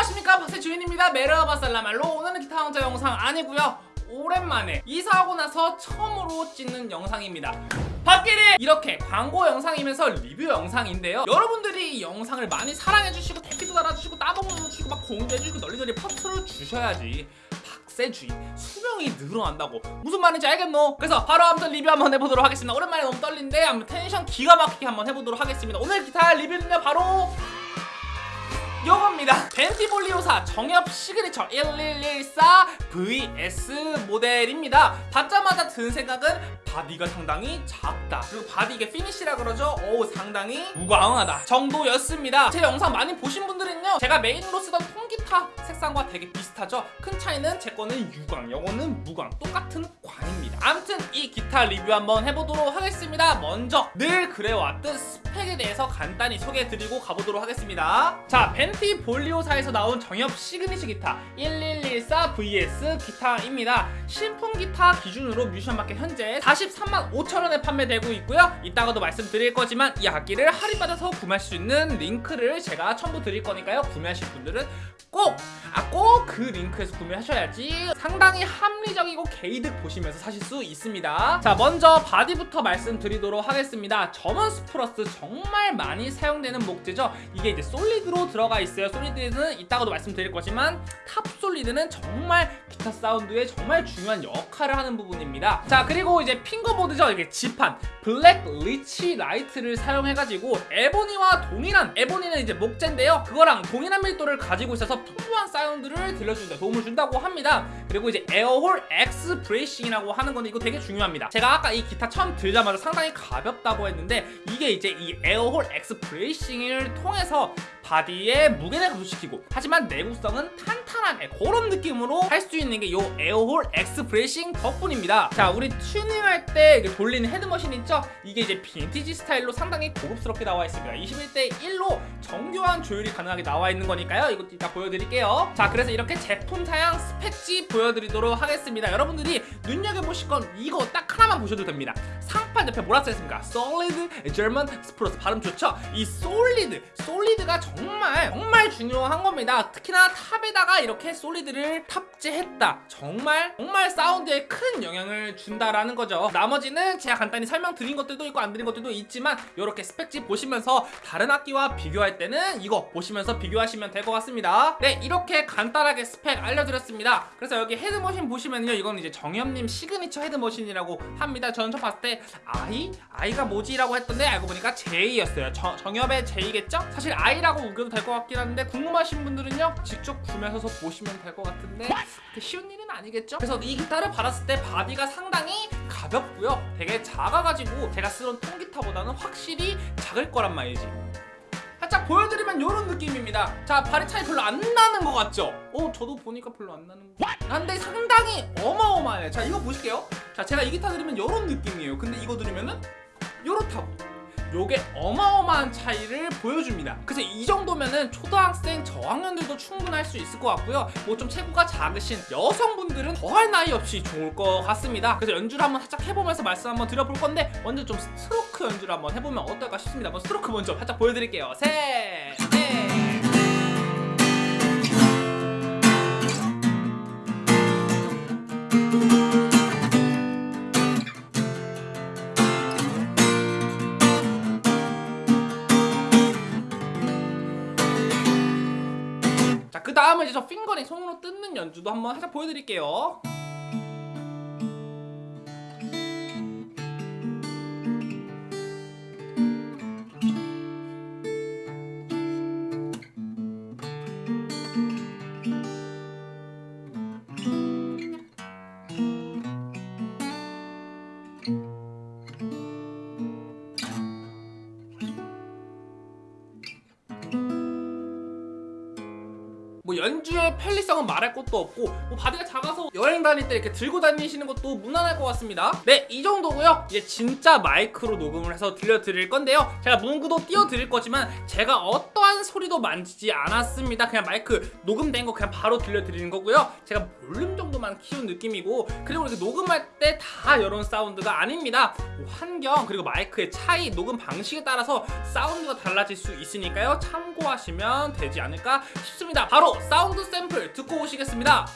안녕하십니까? 박세주인입니다. 메르바살라말로 오늘은 기타 왕자 영상 아니고요. 오랜만에 이사하고 나서 처음으로 찍는 영상입니다. 밖에는 이렇게 광고 영상이면서 리뷰 영상인데요. 여러분들이 이 영상을 많이 사랑해주시고 댓글도 달아주시고 따봉 눌러주시고 막 공유해주시고 널리널리 퍼트려 주셔야지 박세주인 수명이 늘어난다고. 무슨 말인지 알겠노? 그래서 바로 아무튼 리뷰 한번 해보도록 하겠습니다. 오랜만에 너무 떨린데 아무튼 텐션 기가 막히게 한번 해보도록 하겠습니다. 오늘 기타 리뷰는요 바로 요 겁니다. 벤티볼리오사 정엽 시그니처 1114 VS 모델입니다. 받자마자 든 생각은 바디가 상당히 작다. 그리고 바디 이게 finish라 그러죠? 오 상당히 무광하다 정도였습니다. 제 영상 많이 보신 분들은요 제가 메인으로 쓰던 통기타 색상과 되게 비슷하죠? 큰 차이는 제 거는 유광 요거는 무광. 똑같은 광입니다. 아무튼 이 기타 리뷰 한번 해보도록 하겠습니다. 먼저 늘 그래왔듯 스펙에 대해서 간단히 소개해드리고 가보도록 하겠습니다. 자 벤티볼리오사에서 나온 정엽 시그니처 기타 1114 VS 기타입니다. 신품 기타 기준으로 뮤지션마켓 현재 43만 5천원에 판매되고 있고요. 이따가도 말씀드릴 거지만 이 악기를 할인받아서 구매할 수 있는 링크를 제가 첨부 드릴 거니까요. 구매하실 분들은 꼭! 아 꼭 그 링크에서 구매하셔야지 상당히 합리적이고 개이득 보시면서 사실 수 있습니다. 자 먼저 바디부터 말씀드리도록 하겠습니다. German Spruce 정말 많이 사용되는 목재죠. 이게 이제 solid로 들어가 있어요. solid는 이따가도 말씀드릴 거지만 top solid는 정말 기타 사운드에 정말 중요한 역할을 하는 부분입니다. 자 그리고 이제 fingerboard죠? 이게 지판. black Richlite를 사용해가지고 ebony와 동일한 ebony는 이제 목재인데요. 그거랑 동일한 밀도를 가지고 있어서 풍부한 사운드를 들려주는데 도움을 준다고 합니다. 그리고 이제 에어홀 X 브레이싱이라고 하는 건데 이거 되게 중요합니다. 제가 아까 이 기타 처음 들자마자 상당히 가볍다고 했는데 이게 이제 이 에어홀 X 브레이싱을 통해서 바디의 무게를 감소시키고 하지만 내구성은 탄탄하게 그런 느낌으로 할 수 있는 게 이 air hole bracing 덕분입니다. 자 우리 튜닝할 때 돌리는 head machine 있죠? 이게 이제 빈티지 스타일로 상당히 고급스럽게 나와 있습니다. 21대 1로 정교한 조율이 가능하게 나와 있는 거니까요. 이것도 이따 보여드릴게요. 자 그래서 이렇게 제품 사양 스펙지 보여드리도록 하겠습니다. 여러분들이 눈여겨보실 건 이거 딱 하나만 보셔도 됩니다. 상판 옆에 뭐라 써있습니까? Solid German Spruce. 발음 좋죠? 이 solid solid가 정말 정말 중요한 겁니다. 특히나 top에다가 이렇게 solid를 탑재했다. 정말 정말 사운드에 큰 영향을 준다라는 거죠. 나머지는 제가 간단히 설명드린 것들도 있고 안 드린 것들도 있지만 이렇게 스펙지 보시면서 다른 악기와 비교할 때는 이거 보시면서 비교하시면 될 것 같습니다. 네 이렇게 간단하게 스펙 알려드렸습니다. 그래서 여기 head machine 보시면요. 이건 이제 정엽님 시그니처 head machine이라고 합니다. 저는 처음 봤을 때 I? I가 뭐지? 라고 했던데 알고 보니까 저, 정엽의 J겠죠? 사실 I라고 우겨도 될 것 같긴 한데 궁금하신 분들은요 직접 구매하셔서 보시면 될 것 같은데 그렇게 쉬운 일은 아니겠죠? 그래서 이 기타를 받았을 때 바디가 상당히 가볍고요 되게 작아가지고 제가 쓰던 통기타보다는 확실히 작을 거란 말이지. 살짝 보여드리면 이런 느낌입니다. 자 발의 차이 별로 안 나는 것 같죠? 어 저도 보니까 별로 안 나는 것 같은데 상당히 어마어마해요 자 이거 보실게요. 자 제가 이 기타 들으면 이런 느낌이에요. 근데 이거 들으면은 요렇다고 요게 어마어마한 차이를 보여줍니다. 그래서 이 정도면은 초등학생 저학년들도 충분할 수 있을 것 같고요. 뭐 좀 체구가 작으신 여성분들은 더할 나위 없이 좋을 것 같습니다. 그래서 연주를 한번 살짝 해보면서 말씀 한번 드려볼 건데 먼저 좀 스트로크 연주를 한번 해보면 어떨까 싶습니다. 한번 스트로크 먼저 살짝 보여드릴게요. 셋 그 다음에 이제 저 핑거링 손으로 뜯는 연주도 한번 살짝 보여드릴게요. 편리성은 말할 것도 없고 뭐 바디가 작아서 여행 다닐 때 이렇게 들고 다니시는 것도 무난할 것 같습니다. 네 이 정도고요. 이제 진짜 마이크로 녹음을 해서 들려드릴 건데요. 제가 문구도 띄워드릴 거지만 제가 어떠한 소리도 만지지 않았습니다. 그냥 마이크 녹음된 거 그냥 바로 들려드리는 거고요. 제가 볼륨 정도만 키운 느낌이고 그리고 이렇게 녹음할 때 다 이런 사운드가 아닙니다. 뭐 환경 그리고 마이크의 차이 녹음 방식에 따라서 사운드가 달라질 수 있으니까요. 참고하시면 되지 않을까 싶습니다. 바로 사운드 샘플 듣고 오시겠습니다.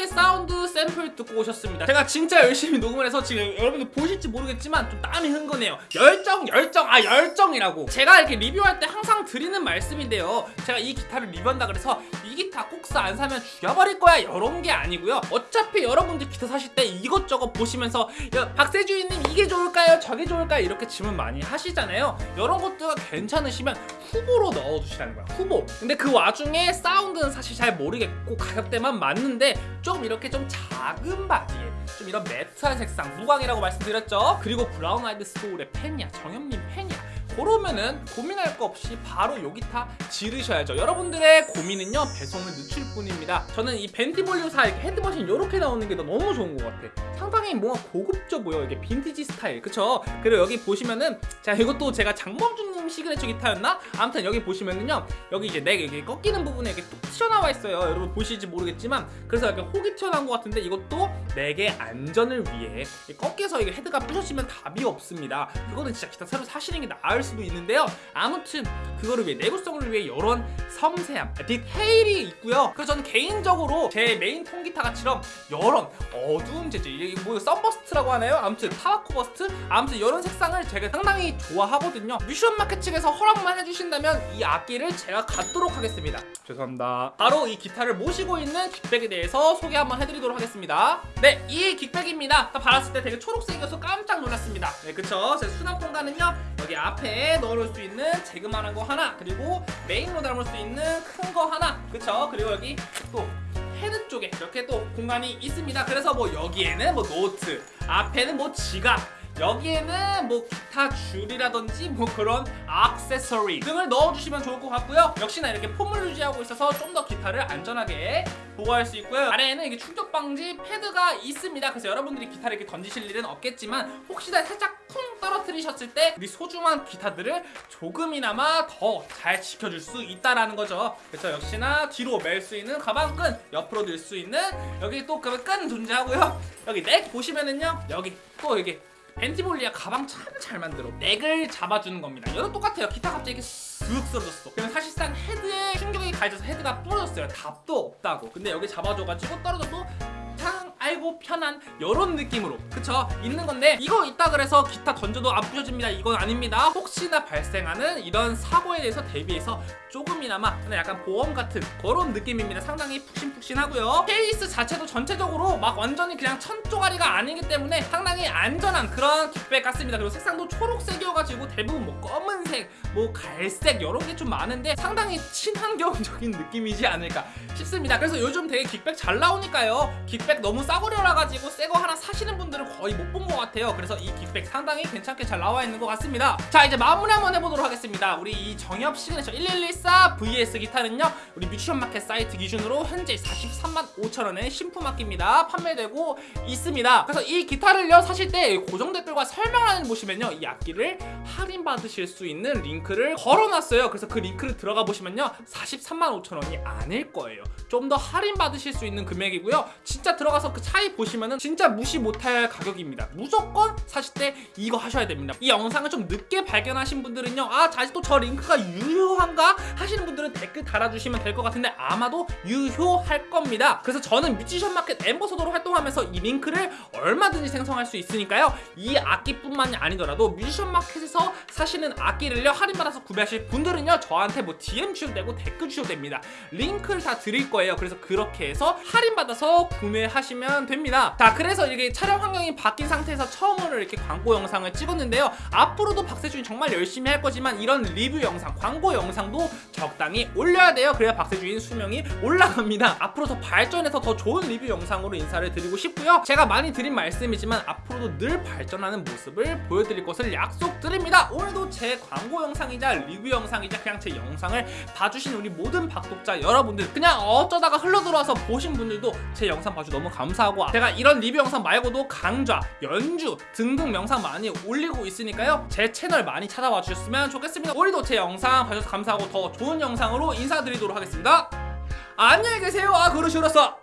이렇게 사운드 샘플 듣고 오셨습니다. 제가 진짜 열심히 녹음을 해서 지금 여러분들 보실지 모르겠지만 좀 땀이 흥건해요. 열정 열정 아 열정이라고. 제가 이렇게 리뷰할 때 항상 드리는 말씀인데요. 제가 이 기타를 리뷰한다 그래서 이 기타 꼭 안 사면 죽여버릴 거야. 이런 게 아니고요. 어차피 여러분들 기타 사실 때 이것저것 보시면서 야, 박세주인님 이게 좋을까요? 저게 좋을까요? 이렇게 질문 많이 하시잖아요. 이런 것들가 괜찮으시면 후보로 넣어두시라는 거야. 후보. 근데 그 와중에 사운드는 사실 잘 모르겠고 가격대만 맞는데 좀 이렇게 좀 작은 바디에 좀 이런 matte한 색상 무광이라고 말씀드렸죠? 그리고 브라운 아이드 소울의 팬이야 정엽님 팬이야 그러면은 고민할 거 없이 바로 요 기타 지르셔야죠. 여러분들의 고민은요 배송을 늦출 뿐입니다. 저는 이 벤티 볼륨4 이렇게 head machine 이렇게 나오는 게 너무 좋은 것 같아. 상당히 뭔가 고급져 보여 이게 빈티지 스타일. 그쵸? 그리고 여기 보시면은 자 이것도 제가 장범준님 시그네처 기타였나? 아무튼 여기 보시면은요 여기 이제 neck 여기 꺾이는 부분에 이렇게 뚝 튀어나와 있어요. 여러분 보실지 모르겠지만 그래서 약간 혹이 튀어나온 것 같은데 이것도 neck의 안전을 위해 이 꺾여서 이게 헤드가 부셔지면 답이 없습니다. 그거는 진짜 기타 새로 사시는 게 나을 수도 있는데요. 아무튼 그거를 위해 내구성을 위해 이런 섬세함 디테일이 있고요. 그래서 저는 개인적으로 제 메인 통기타처럼 이런 어두운 재질 이게 뭐 sunburst라고 하나요? 아무튼 tobacco burst? 아무튼 이런 색상을 제가 상당히 좋아하거든요. 뮤지션 마켓 측에서 허락만 해주신다면 이 악기를 제가 갖도록 하겠습니다. 죄송합니다. 바로 이 기타를 모시고 있는 gig bag에 대해서 소개 한번 해드리도록 하겠습니다. 네 이 gig bag입니다. 딱 받았을 때 되게 초록색이어서 깜짝 놀랐습니다. 네 그쵸. 자 수납 공간은요 여기 앞에 넣어놓을 수 있는 조그만한 거 하나 그리고 메인으로 담을 수 있는 큰 거 하나. 그쵸? 그리고 여기 또 헤드 쪽에 이렇게 또 공간이 있습니다. 그래서 뭐 여기에는 뭐 노트 앞에는 뭐 지갑 여기에는 뭐 기타 줄이라든지 뭐 그런 액세서리 등을 넣어주시면 좋을 것 같고요. 역시나 이렇게 폼을 유지하고 있어서 좀 더 기타를 안전하게 보호할 수 있고요. 아래에는 이게 충격 방지 패드가 있습니다. 그래서 여러분들이 기타를 이렇게 던지실 일은 없겠지만 혹시나 살짝 쿵 떨어뜨리셨을 때 우리 소중한 기타들을 조금이나마 더 잘 지켜줄 수 있다라는 거죠. 그래서 역시나 뒤로 멜 수 있는 가방끈 옆으로 들 수 있는 여기 또그끈 존재하고요. 여기 넥 보시면은요 여기 또 여기 벤티볼리아 가방 참 잘 만들어. 넥을 잡아주는 겁니다. 이거 똑같아요. 기타 갑자기 쓱 쓰러졌어. 그러면 사실상 헤드에 충격이 가해져서 헤드가 부러졌어요. 답도 없다고. 근데 여기 잡아줘가지고 떨어져도 탕 아이고 편한 이런 느낌으로. 그쵸? 있는 건데 이거 있다 그래서 기타 던져도 안 부셔집니다. 이건 아닙니다. 혹시나 발생하는 이런 사고에 대해서 대비해서 조금이나마 약간 보험 같은 그런 느낌입니다. 상당히 푹신푹신하고요. 케이스 자체도 전체적으로 막 완전히 그냥 천조가리가 아니기 때문에 상당히 안전한 그런 킥백 같습니다. 그리고 색상도 초록색이어가지고 대부분 뭐 검은색 뭐 갈색 이런 게좀 많은데 상당히 친환경적인 느낌이지 않을까 싶습니다. 그래서 요즘 되게 gig bag 잘 나오니까요. gig bag 너무 싸구려라 가지고 새거 하나 사시는 분들은 거의 못 본 것 같아요. 그래서 이 gig bag 상당히 괜찮게 잘 나와 있는 것 같습니다. 자 이제 마무리 한번 해보도록 하겠습니다. 우리 이 정엽 시그네처 1114 VS 기타는요 우리 뮤지션 마켓 사이트 기준으로 현재 43만 5천원에 신품 악기입니다. 판매되고 있습니다. 그래서 이 기타를요 사실 때 고정 댓글과 설명란을 보시면요 이 악기를 할인 받으실 수 있는 링크를 걸어놨어요. 그래서 그 링크를 들어가 보시면요 43만 5천원이 아닐 거예요. 좀 더 할인 받으실 수 있는 금액이고요. 진짜 들어가서 그 차이 보시면은 진짜 무시 못할 가격입니다. 무조건 사실 때 이거 하셔야 됩니다. 이 영상을 좀 늦게 발견하신 분들은요 아 아직도 저 링크가 유효한가 하시는 분들은 댓글 달아주시면 될 것 같은데 아마도 유효할 겁니다. 그래서 저는 뮤지션 마켓 ambassador로 활동하면서 이 링크를 얼마든지 생성할 수 있으니까요. 이 악기뿐만이 아니더라도 뮤지션 마켓에서 사시는 악기를요 할인 받아서 구매하실 분들은요 저한테 뭐 DM 주셔도 되고 댓글 주셔도 됩니다. 링크를 다 드릴 거예요. 그래서 그렇게 해서 할인 받아서 구매하시면 됩니다. 자 그래서 이게 촬영 환경이 바뀐 상태에서 처음으로 이렇게 광고 영상을 찍었는데요. 앞으로도 박세준이 정말 열심히 할 거지만 이런 리뷰 영상 광고 영상도 적당히 올려야 돼요. 그래야 박세준이 수명이 올라갑니다. 앞으로 더 발전해서 더 좋은 리뷰 영상으로 인사를 드리고 싶고요. 제가 많이 드린 말씀이지만 앞으로도 늘 발전하는 모습을 보여드릴 것을 약속드립니다. 오늘도 제 광고 영상이자 리뷰 영상이자 그냥 제 영상을 봐주신 우리 모든 박독자 여러분들 그냥 어쩌다가 흘러들어와서 보신 분들도 제 영상 봐주 너무 감사하고 제가 이런 리뷰 영상 말고도 강좌, 연주 등등 영상 많이 올리고 있으니까요. 제 채널 많이 찾아와 주셨으면 좋겠습니다. 오늘도 제 영상 봐주셔서 감사하고 더 좋은 영상으로 인사드리도록 하겠습니다. 안녕히 계세요. 아 그러시오렸어